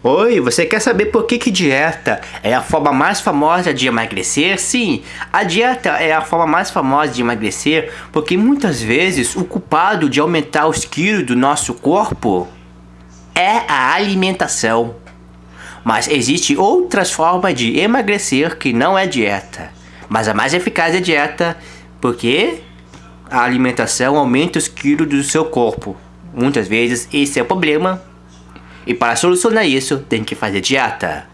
Oi, você quer saber por que, que dieta é a forma mais famosa de emagrecer? Sim, a dieta é a forma mais famosa de emagrecer porque muitas vezes o culpado de aumentar os quilos do nosso corpo é a alimentação. Mas existe outras formas de emagrecer que não é dieta. Mas a mais eficaz é dieta porque a alimentação aumenta os quilos do seu corpo. Muitas vezes esse é o problema e para solucionar isso, tem que fazer dieta.